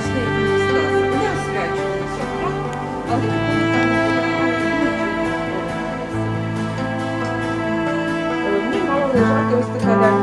Наслідний мало лежати ось така.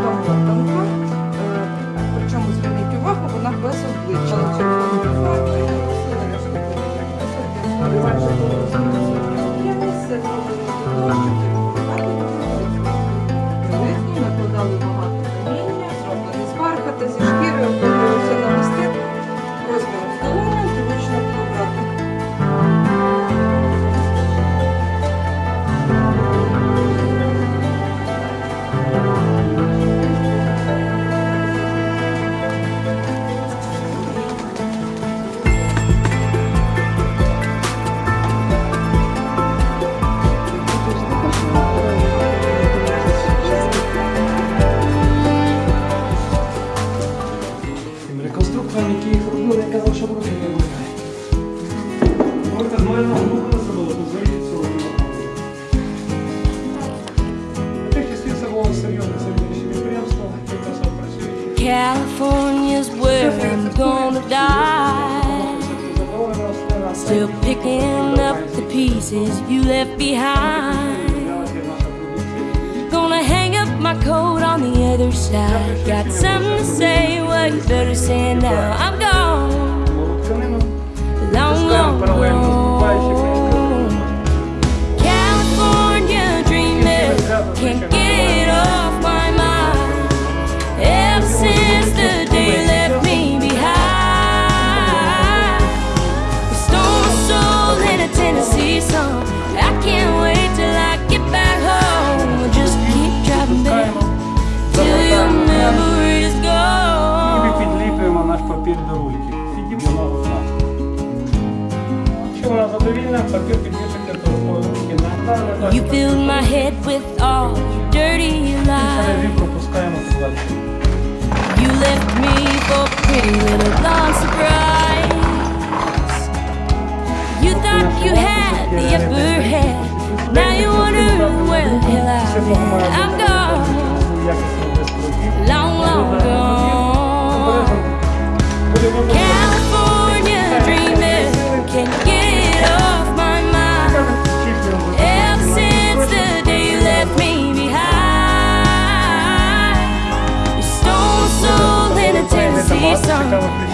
California's where I'm gonna die. Still picking up the pieces you left behind. Gonna hang up my coat on the other side. Got something to say, well, you better say now. I'm You filled my head with all dirty lies. You left me for pretty little long surprise. You thought you had the upper hand. Now you wonder where the hell I am. I'm gone. Long, long gone. California dreaming can get. Behind,